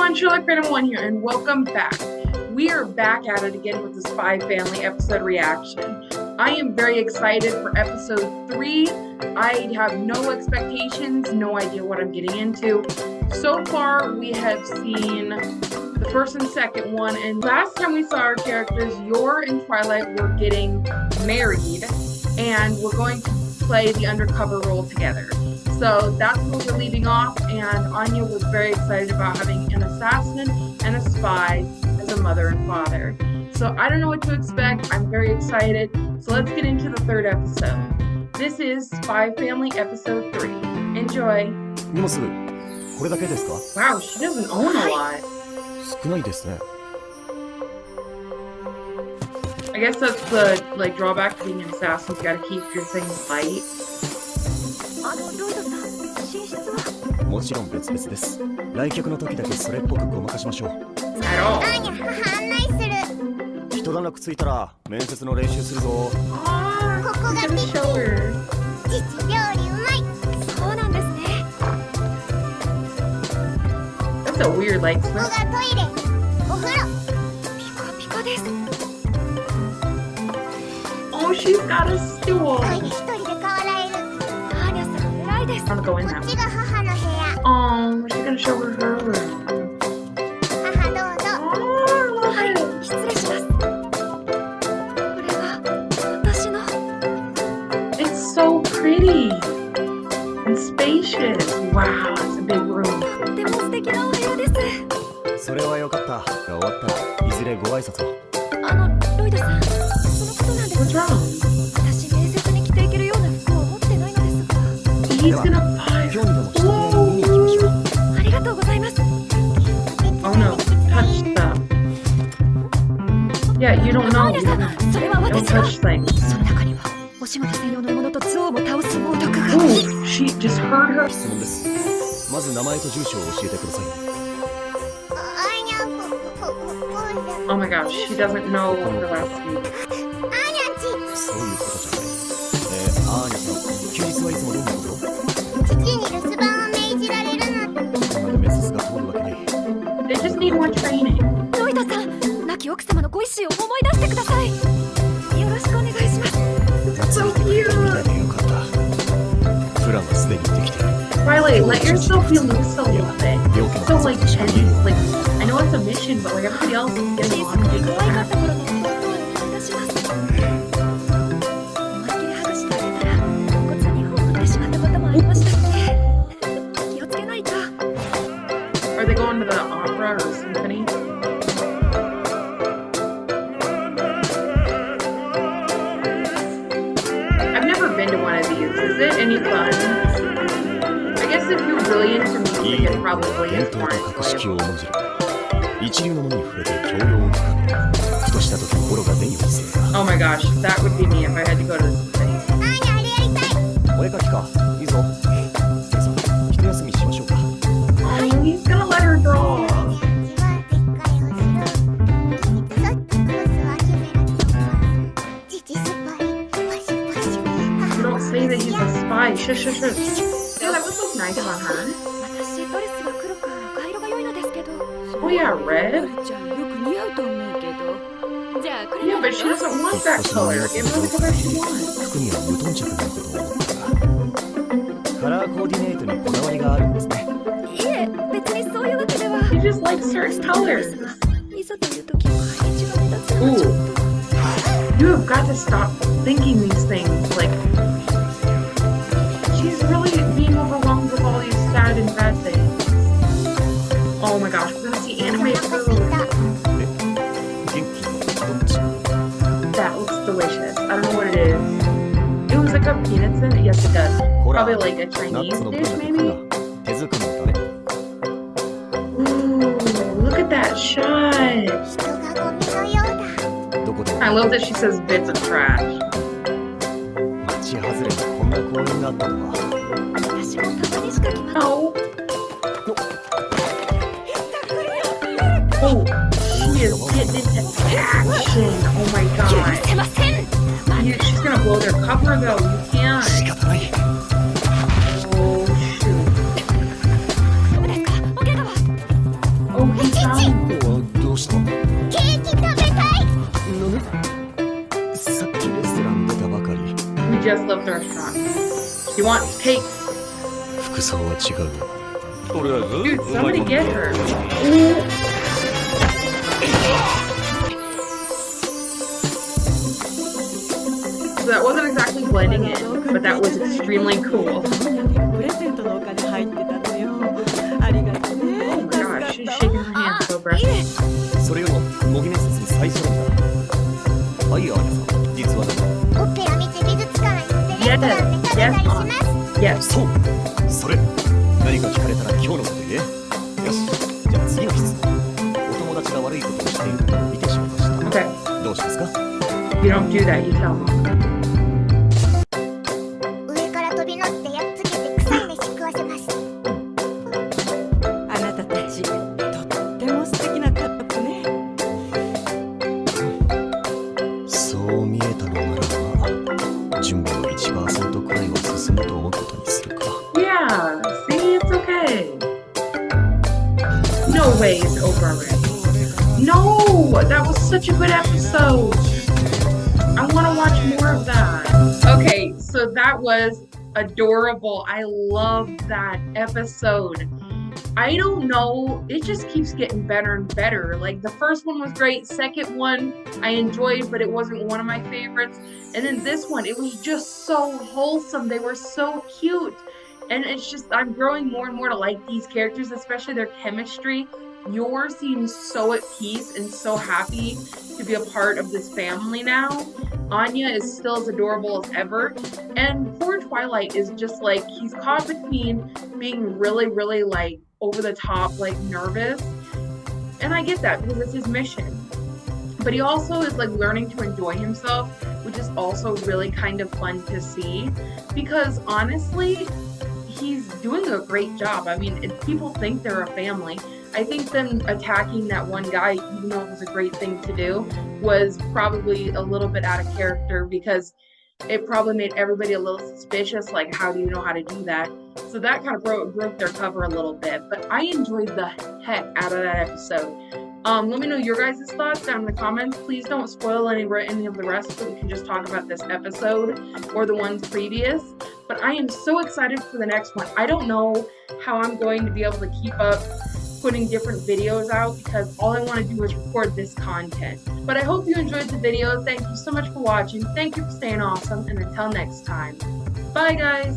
everyone, Sherlock Random One here, and welcome back. We are back at it again with the Spy Family episode reaction. I am very excited for episode three. I have no expectations, no idea what I'm getting into. So far, we have seen the first and second one, and last time we saw our characters, Yor and Twilight were getting married, and we're going to play the undercover role together. So that's where we're leaving off, and Anya was very excited about having an assassin and a spy as a mother and father. So I don't know what to expect. I'm very excited. So let's get into the third episode. This is Spy Family Episode 3. Enjoy. 荷物これだけですか Wow, she doesn't own a lot. 少ないですね I guess that's the like drawback to being an assassin. You gotta keep your things light. もちろん別々です。来客の時だけそれっぽくごまかしましょう。ーニャ母案内する。一段落ついたら面接の練習するぞ。ここが gotta キ.父料理うまい。そうなんですね。That's a weird light ここ.がトイレ。お風呂。ピカピカです。Oh, she's got a stool. 一人で変わられる。アーニャさん偉いです。こ.っちが母 Oh, she's gonna show her her room. 母どうぞ Oh, はい love it. 失礼しますこれが私の It's so pretty and spacious. Wow, it's a big room. とっても素敵なお部屋ですそれはよかった終わったらいずれご挨拶をあのロイドさんそのことなんです?私面接に着ていけるような服を持ってないのですが you don't know. Don't touch things. Ooh, she just heard her. Oh my gosh, she doesn't know the last name. They just need more training. 亡き奥様のご意志を思い出してくださいよろしくお願いします夏見てくれたみたいでよかったプランはすでにできてる Riley, let yourself be loose a little bit. So like, and, like, I know it's a mission, but like everybody else is getting along. Are they going to the opera or symphony? It probably 伝統と格式.を重んじる一流のものに触れて教養を深めふとした時心が出に落ちせる Oh my gosh, that would be me if I had to go to たいお絵かきか spy. Shush, shush, shush. Yeah, that would look nice on her. 私ドレスが黒か赤色が良いのですけど Oh yeah, red. じゃあよく似合うと思うけどじゃあこれ Yeah, but she doesn't want that color. Give her the color she wants. 服には無頓着なことを思ったがカラーコーディネートにこだわりがあるんですねいえ別にそういうわけでは He just likes certain colors. いざという時は一番目立つのはちょっと You have got to stop thinking these things. Like, Yes, it does. Probably like a Chinese dish, maybe? Ooh, look at that shot! I love that she says bits of trash. Oh. Oh she is getting into action. Oh my god. She's gonna blow their cover though. You can't. Oh shoot. Oh, he found. We just left the restaurant. You want cake? Dude, somebody get her. That wasn't exactly blending in, but that was extremely cool. Oh. それよりも模擬面接に最初なんだはいアーニャさん実はだオペラ見て美術館行ってレストランで食べたりします Yes. そうそれ何か聞かれたら今日のこと言えよしじゃあ次の質問お友達が悪いことをしているのを見てしまいました Okay. どうしますか You don't do that, you tell. That was such a good episode. I want to watch more of that. Okay, so that was adorable. I love that episode. I don't know, it just keeps getting better and better. Like the first one was great, second one I enjoyed, but it wasn't one of my favorites. And then this one, it was just so wholesome. They were so cute. And it's just, I'm growing more and more to like these characters, especially their chemistry. Seems so at peace and so happy to be a part of this family now. Anya is still as adorable as ever. And poor Twilight is just like, he's caught between being really, really like over the top, like nervous. And I get that because it's his mission. But he also is like learning to enjoy himself, which is also really kind of fun to see. Because honestly, he's doing a great job. I mean, people think they're a family. I think them attacking that one guy, even though it was a great thing to do, was probably a little bit out of character because it probably made everybody a little suspicious. Like, how do you know how to do that? So that kind of broke, broke their cover a little bit. But I enjoyed the heck out of that episode. Um, let me know your guys' thoughts down in the comments. Please don't spoil any any of the rest, so we can just talk about this episode or the ones previous. But I am so excited for the next one. I don't know how I'm going to be able to keep up putting different videos out because all I want to do is record this content. But I hope you enjoyed the video. Thank you so much for watching. Thank you for staying awesome. And until next time, bye guys.